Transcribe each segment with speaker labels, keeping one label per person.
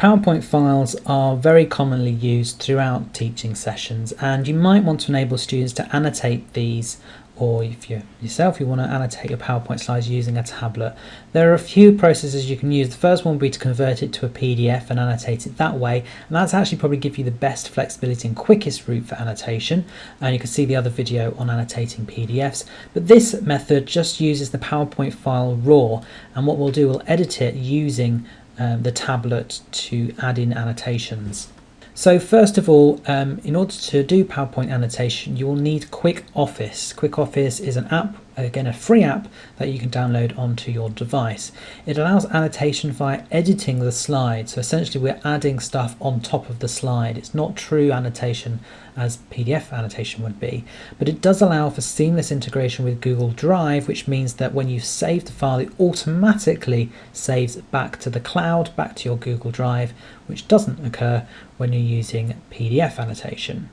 Speaker 1: PowerPoint files are very commonly used throughout teaching sessions and you might want to enable students to annotate these or if you yourself you want to annotate your PowerPoint slides using a tablet. There are a few processes you can use. The first one would be to convert it to a PDF and annotate it that way and that's actually probably give you the best flexibility and quickest route for annotation and you can see the other video on annotating PDFs but this method just uses the PowerPoint file raw and what we'll do we'll edit it using um, the tablet to add in annotations. So first of all, um, in order to do PowerPoint annotation, you will need Quick Office. Quick Office is an app again a free app that you can download onto your device. It allows annotation via editing the slide. So essentially we're adding stuff on top of the slide. It's not true annotation as PDF annotation would be, but it does allow for seamless integration with Google Drive, which means that when you save the file, it automatically saves back to the cloud, back to your Google Drive, which doesn't occur when you're using PDF annotation.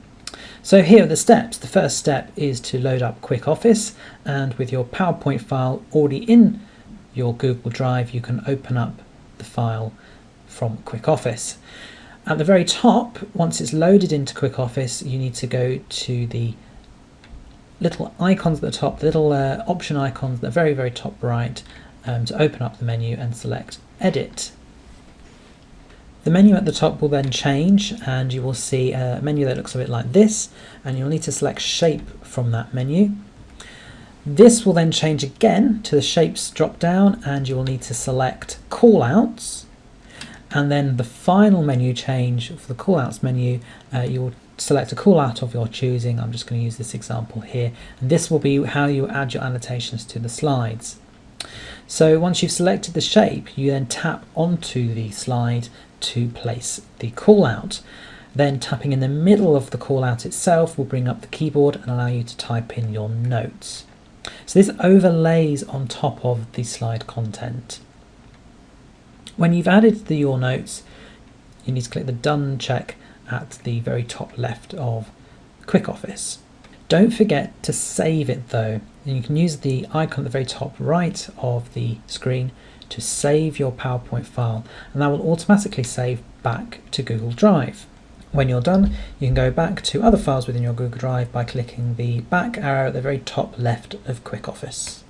Speaker 1: So here are the steps. The first step is to load up Quick Office and with your PowerPoint file already in your Google Drive you can open up the file from Quick Office. At the very top, once it's loaded into Quick Office, you need to go to the little icons at the top, the little uh, option icons at the very, very top right um, to open up the menu and select Edit. The menu at the top will then change and you will see a menu that looks a bit like this and you'll need to select shape from that menu. This will then change again to the shapes drop down and you will need to select callouts and then the final menu change for the callouts menu uh, you will select a callout of your choosing. I'm just going to use this example here and this will be how you add your annotations to the slides. So once you've selected the shape you then tap onto the slide to place the callout. Then tapping in the middle of the callout itself will bring up the keyboard and allow you to type in your notes. So this overlays on top of the slide content. When you've added the your notes, you need to click the done check at the very top left of Quick Office. Don't forget to save it though. And you can use the icon at the very top right of the screen to save your PowerPoint file and that will automatically save back to Google Drive. When you're done, you can go back to other files within your Google Drive by clicking the back arrow at the very top left of Quick Office.